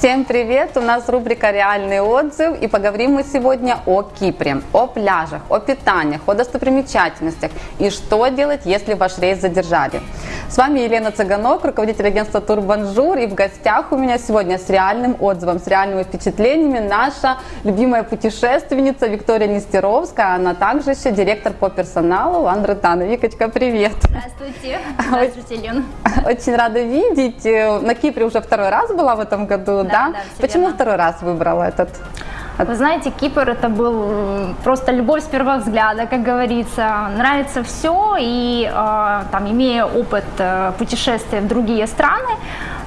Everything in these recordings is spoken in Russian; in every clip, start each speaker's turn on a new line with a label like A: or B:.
A: Всем привет! У нас рубрика «Реальный отзыв» и поговорим мы сегодня о Кипре, о пляжах, о питаниях, о достопримечательностях и что делать, если ваш рейс задержали. С вами Елена Цыганок, руководитель агентства Турбонжур и в гостях у меня сегодня с реальным отзывом, с реальными впечатлениями наша любимая путешественница Виктория Нестеровская, она также еще директор по персоналу Андра Тана. Викочка, привет!
B: Здравствуйте! Здравствуйте, Елена!
A: Очень рада видеть. На Кипре уже второй раз была в этом году, да?
B: да
A: Почему
B: верно.
A: второй раз выбрала этот?
B: Вы знаете, Кипр это был просто любовь с первого взгляда, как говорится. Нравится все, и э, там, имея опыт э, путешествия в другие страны,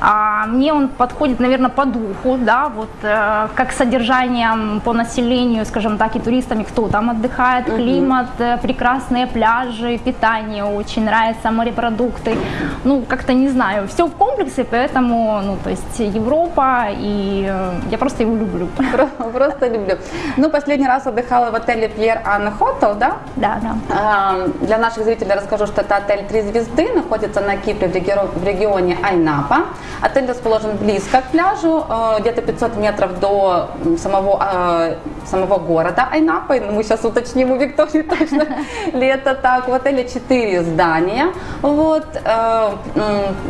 B: а мне он подходит, наверное, по духу, да, вот э, как содержанием по населению, скажем так, и туристами, кто там отдыхает, климат, э, прекрасные пляжи, питание очень нравится, морепродукты, ну, как-то не знаю, все в комплексе, поэтому, ну, то есть Европа, и э, я просто его люблю.
A: Про- Просто люблю. Ну, последний раз отдыхала в отеле Pierre Anne Hotel, да?
B: Да, да.
A: А, Для наших зрителей расскажу, что это отель «Три звезды», находится на Кипре в регионе Айнапа. Отель расположен близко к пляжу, э, где-то 500 метров до самого, э, самого города Айнапа. Ну, Мы сейчас уточним у Виктории точно ли это так. В отеле 4 здания. Вот. э,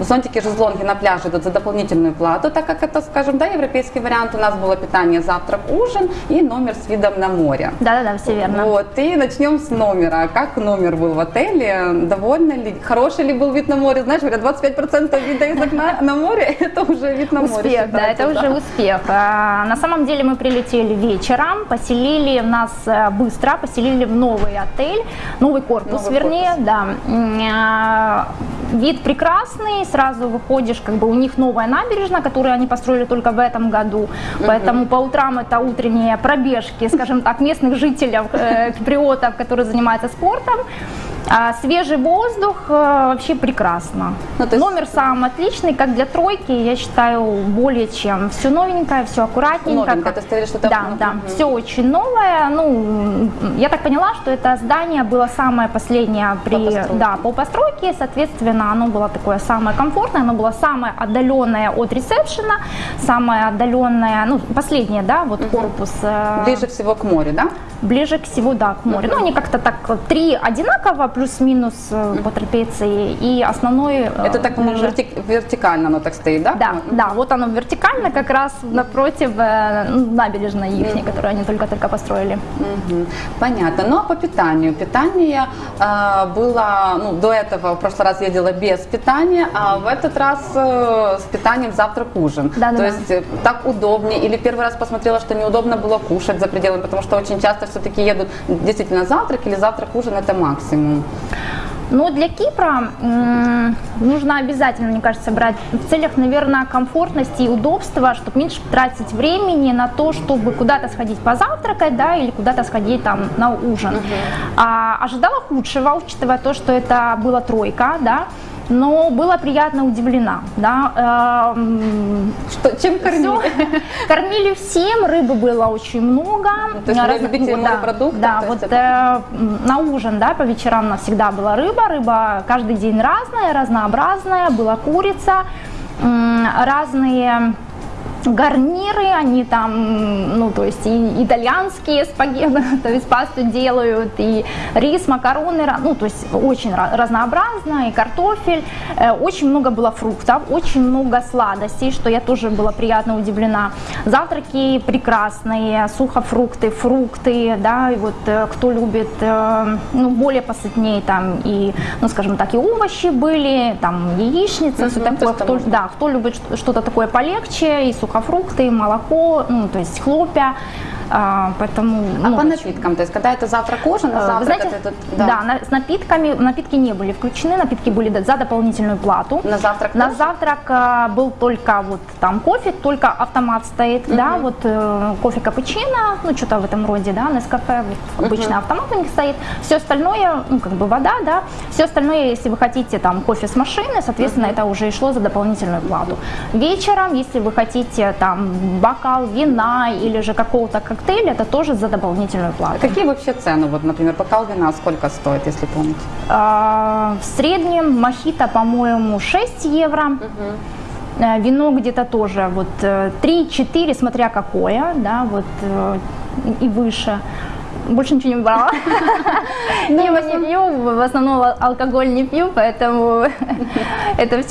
A: Зонтики, шезлонги на пляже идут за дополнительную плату, так как это, скажем, да, европейский вариант. У нас было питание, завтрак, ужин и номер с видом на море.
B: Да-да-да, все верно.
A: Вот, и начнем с номера. Как номер был в отеле? Довольно ли? Хороший ли был вид на море? Знаешь, говорят, 25% вида из окна на море, это уже вид на море
B: Успех, да,
A: считается,
B: это уже успех. А, На самом деле мы прилетели вечером, поселили нас э, быстро, поселили в новый отель, новый корпус,
A: Новый
B: вернее,
A: корпус.
B: да. А, Вид прекрасный, сразу выходишь, как бы у них новая набережная, которую они построили только в этом году, поэтому по утрам это утренние пробежки, скажем так, местных жителей, э, киприотов, которые занимаются спортом. А свежий воздух э, вообще прекрасно.
A: Ну, есть-
B: Номер сам отличный, как для тройки, я считаю, более чем. Все новенькое, все аккуратненько.
A: Новенькое,
B: как-
A: ты говоришь, что это-
B: Да, да,
A: Мгм.
B: все очень новое. Ну, я так поняла, что это здание было самое последнее при,
A: По постройке.
B: да, по постройке, соответственно, оно было такое самое комфортное, оно было самое отдаленное от ресепшена, самое отдаленное, ну, последнее, да, вот корпус. э,
A: Ближе всего к морю, да?
B: Ближе к всего, да, к морю. Ну, они как-то так, три одинаково, плюс-минус э, по трапеции, и основной... э,
A: Это так, по-моему, вертик- вертикально оно так стоит, да?
B: Да, да, вот оно вертикально, как раз напротив э, ну, набережной их, которую они только-только построили.
A: Мгм. Понятно. Ну а по питанию? Питание э, было, ну, до этого в прошлый раз ездила без питания, а в этот раз э, с питанием завтрак-ужин.
B: Да-да-да.
A: То есть э, так удобнее. Или первый раз посмотрела, что неудобно было кушать за пределами, потому что очень часто все-таки едут действительно завтрак или завтрак-ужин это максимум.
B: Но для Кипра нужно обязательно, мне кажется, брать в целях, наверное, комфортности и удобства, чтобы меньше тратить времени на то, чтобы куда-то сходить позавтракать, да, или куда-то сходить там на ужин. А, ожидала худшего, учитывая то, что это была тройка, да, но была приятно удивлена, да. Эм,
A: Что, чем кормили?
B: Всё. Кормили всем, рыбы было очень много.
A: Ну, то есть
B: Разных-
A: любители
B: да,
A: морепродуктов,
B: Да,
A: есть
B: вот
A: это-
B: э, на ужин, да, по вечерам у нас всегда была рыба. Рыба каждый день разная, разнообразная. Была курица, разные гарниры, они там, ну, то есть и итальянские спагетти, то есть пасту делают, и рис, макароны, ну, то есть очень ра- разнообразно, и картофель, Э, очень много было фруктов, очень много сладостей, что я тоже была приятно удивлена. Завтраки прекрасные, сухофрукты, фрукты, да, и вот э, кто любит, э, ну, более посытнее там и, ну, скажем так, и овощи были, там яичница, все
A: Мгм, то
B: такое, кто, да, кто любит что- что-то такое полегче, и сухофрукты, и молоко, ну, то есть хлопья, а, поэтому...
A: А
B: ну,
A: по напиткам, то есть когда это завтрак-ужин, а
B: Э, Вы
A: завтрак
B: знаете,
A: это тут-
B: да, на- с напитками, напитки не были включены, напитки были за дополнительную плату.
A: На завтрак
B: На
A: тоже?
B: завтрак а, был только вот там кофе, только автомат стоит, да, вот э, кофе капучино, ну что-то в этом роде, да, Нескафе, вот, обычно автомат у них стоит. Все остальное, ну как бы вода, да, все остальное, если вы хотите там кофе с машины, соответственно, это уже и шло за дополнительную плату. Вечером, если вы хотите там бокал вина или же какого-то коктейля, это тоже за дополнительную плату.
A: Какие вообще цены? Вот, например, бокал вина сколько стоит, если помните?
B: А, В среднем мохито, по-моему, 6 евро. Э, Вино где-то тоже вот э, 3-4, смотря какое, да, вот э, и выше. Больше ничего не брала. Пиво не пью, в основном ал- алкоголь не пью, поэтому это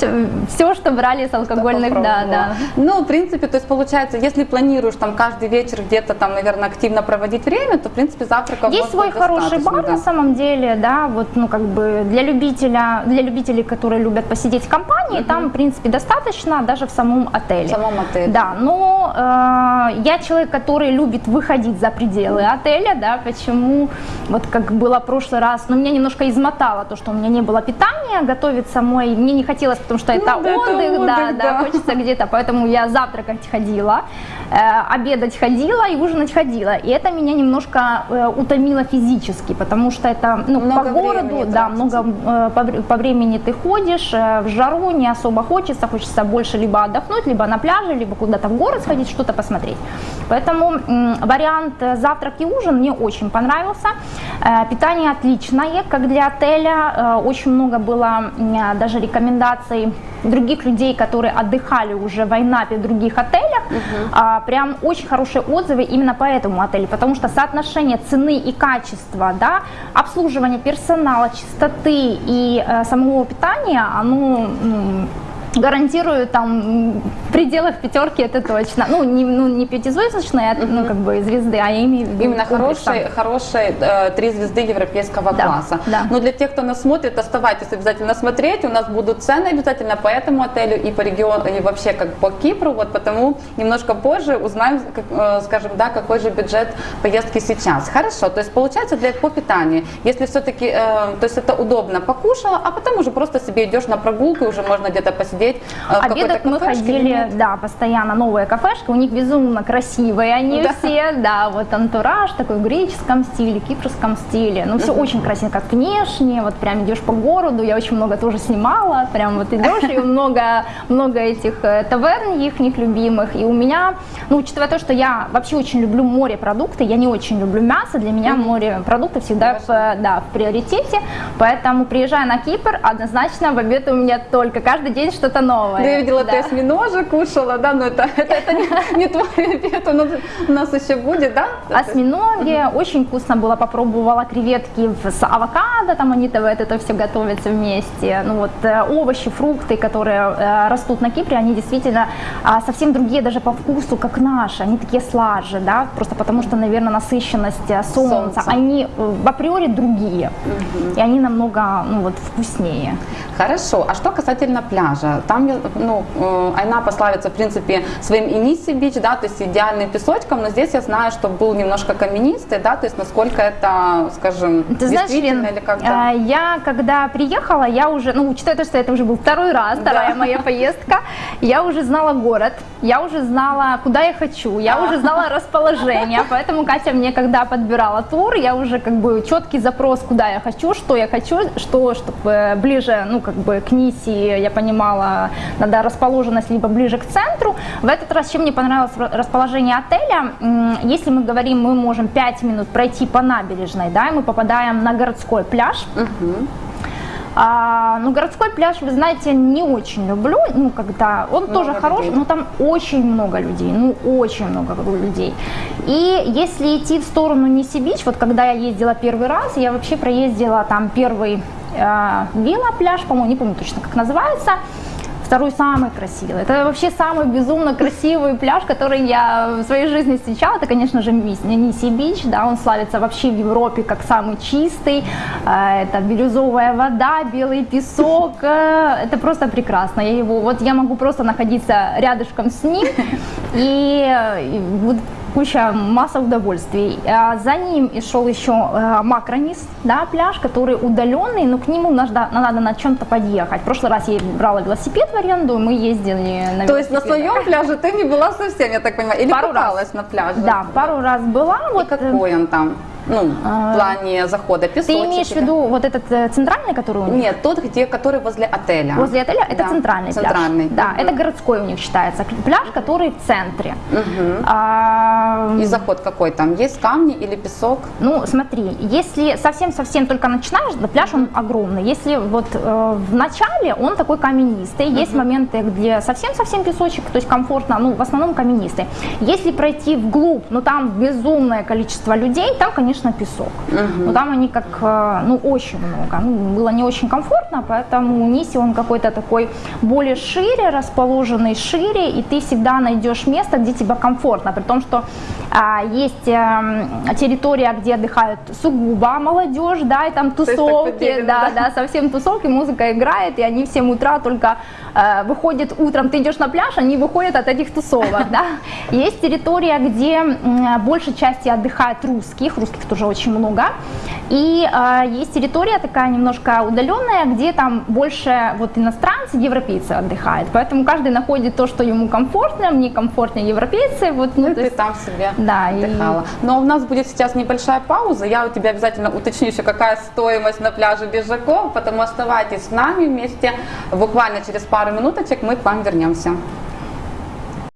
B: все, что брали с алкогольных, да, да.
A: Ну, в принципе, то есть получается, если планируешь там каждый вечер где-то там, наверное, активно проводить время, то, в принципе, завтрака
B: Есть свой хороший бар на самом деле, да, вот, ну, как бы для любителя, для любителей, которые любят посидеть в компании, там, в принципе, достаточно даже в самом отеле.
A: В самом отеле.
B: Да, но э, я человек, который любит выходить за пределы отеля, да, почему, вот как было в прошлый раз, но меня немножко измотало то, что у меня не было питания, готовить самой мне не хотелось, потому что это
A: Ну да, это
B: отдых, да,
A: отдых,
B: да,
A: да.
B: хочется где-то, поэтому я завтракать ходила, э, обедать ходила и ужинать ходила, и это меня немножко э, утомило физически, потому что это, ну,
A: Много
B: по городу, да,
A: тратится.
B: много э, по, по времени ты ходишь, э, в жару не особо хочется, хочется больше либо отдохнуть, либо на пляже, либо куда-то в город сходить, что-то посмотреть. Поэтому вариант э, завтрак и ужин мне очень понравился. Э, Питание отличное, как для отеля. Э, Очень много было даже рекомендаций других людей, которые отдыхали уже в Айнапе в других отелях. А, Прям очень хорошие отзывы именно по этому отелю, потому что соотношение цены и качества, да, обслуживание персонала, чистоты и э, самого питания, оно гарантирую там пределах пятерки это точно. Ну, не, ну, не пятизвездочные, а, ну, как бы звезды, а виду
A: Именно хорошие, хорошие э, три звезды европейского
B: Да,
A: класса.
B: да.
A: Но для тех, кто нас смотрит, оставайтесь обязательно смотреть. У нас будут цены обязательно по этому отелю и по региону, и вообще как по Кипру. Вот потому немножко позже узнаем, как, э, скажем, да, какой же бюджет поездки сейчас. Хорошо, то есть получается для по питанию, если все-таки, э, то есть это удобно, покушала, а потом уже просто себе идешь на прогулку, уже можно где-то посидеть э, в какой-то
B: Обедать мы ходили, да, постоянно новые кафешки, у них безумно красивые они
A: Да.
B: все, да, вот антураж такой в греческом стиле, кипрском стиле, ну все очень красиво, как внешне, вот прям идешь по городу, я очень много тоже снимала, прям вот идешь и много, много этих э, таверн их любимых, и у меня, ну учитывая то, что я вообще очень люблю морепродукты, я не очень люблю мясо, для меня морепродукты всегда в, э, да, в приоритете, поэтому приезжая на Кипр, однозначно в обед у меня только каждый день что-то новое.
A: Да, я видела,
B: Да.
A: ты осьминожек кушала, да, но это, это, это не, не твой обед, нас, у нас еще будет, да?
B: Осьминоги, очень вкусно было, попробовала креветки с авокадо, там они вот это все готовятся вместе. Ну вот э, овощи, фрукты, которые э, растут на Кипре, они действительно а, совсем другие даже по вкусу, как наши, они такие слаже, да, просто потому что, наверное, насыщенность э, солнца,
A: Солнца.
B: они в априори другие, и они намного, ну вот, вкуснее.
A: Хорошо, а что касательно пляжа? Там, ну, э, Айнапа славится, в принципе, своим Иниси бич, да, то есть идеальным песочком, но здесь я знаю, что был немножко каменистый, да, то есть насколько это, скажем,
B: Ты знаешь, Лен,
A: или как-то?
B: а, я когда приехала, я уже, ну, учитывая то, что это уже был второй раз, вторая моя поездка, я уже знала город, я уже знала, куда я хочу, я уже знала расположение, поэтому Катя мне, когда подбирала тур, я уже как бы четкий запрос, куда я хочу, что я хочу, что, чтобы ближе, ну, как бы к Ниси, я понимала, надо расположенность либо ближе к центру. В этот раз, чем мне понравилось ра- расположение отеля, если мы говорим, мы можем 5 минут пройти по набережной, да, и мы попадаем на городской пляж, а, ну, городской пляж, вы знаете, не очень люблю, ну, когда, он
A: Много
B: тоже хороший,
A: людей.
B: но там очень много людей, ну, очень много людей. И если идти в сторону Ниси-Бич, вот когда я ездила первый раз, я вообще проездила там первый э, вилла-пляж, по-моему, не помню точно, как называется, Второй самый красивый. Это вообще самый безумно красивый пляж, который я в своей жизни встречала. Это, конечно же, Ниси Бич. Да, он славится вообще в Европе как самый чистый. Э, Это бирюзовая вода, белый песок. Э, Это просто прекрасно. Я его, вот я могу просто находиться рядышком с ним и, э, и вот куча, масса удовольствий. А За ним и шел еще э, Макронис, да, пляж, который удаленный, но к нему надо, надо на чем-то подъехать. В прошлый раз я брала велосипед в аренду, мы ездили на
A: То есть на своем пляже ты не была совсем, я так понимаю, или
B: Пару раз.
A: на пляже?
B: Да, пару раз была.
A: И
B: Вот, э,
A: какой он там? Ну, в плане захода
B: Ты
A: песочек.
B: имеешь в виду вот этот э, центральный, который у них?
A: Нет, тот, где, который возле отеля.
B: Возле отеля это
A: Да,
B: центральный,
A: Центральный.
B: пляж. Да,
A: Мгм.
B: это городской у них считается пляж, который в центре.
A: Мгм.
B: А,
A: И заход какой там? Есть камни или песок?
B: Ну, смотри, если совсем-совсем только начинаешь, да, пляж он огромный. Если вот э, в начале он такой каменистый, есть моменты, где совсем-совсем песочек, то есть комфортно, ну, в основном каменистый. Если пройти вглубь, ну, там безумное количество людей, там, конечно, песок. Но там они как, э, ну, очень много. Ну, было не очень комфортно, поэтому Ниси он какой-то такой более шире, расположенный шире, и ты всегда найдешь место, где тебе комфортно, при том, что а, есть эм, территория, где отдыхают сугубо молодежь, да, и там тусовки, да,
A: да?
B: да, совсем тусовки, музыка играет, и они в 7 утра только э, выходят утром, ты идешь на пляж, они выходят от этих тусовок, да. Есть территория, где м, большей части отдыхают русских, русских тоже очень много, и э, есть территория такая немножко удаленная, где там больше вот иностранцы, европейцы отдыхают, поэтому каждый находит то, что ему комфортно, мне комфортнее европейцы, вот, ну,
A: Ну, ты
B: есть-
A: там себе
B: да, и-
A: отдыхала. Но у нас будет сейчас небольшая пауза. Я у тебя обязательно уточню еще, какая стоимость на пляже Бежаков, потому оставайтесь с нами вместе. Буквально через пару минуточек мы к вам вернемся.